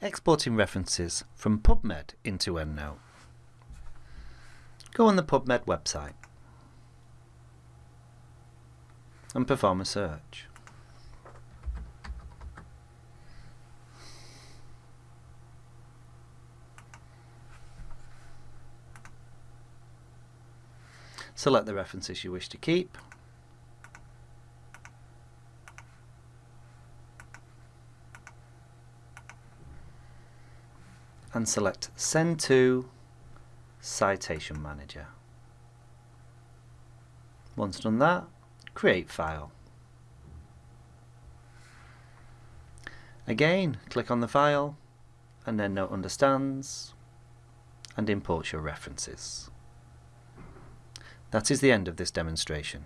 exporting references from PubMed into EndNote. Go on the PubMed website and perform a search. Select the references you wish to keep and select Send to Citation Manager. Once done that, create file. Again, click on the file and EndNote understands and imports your references. That is the end of this demonstration.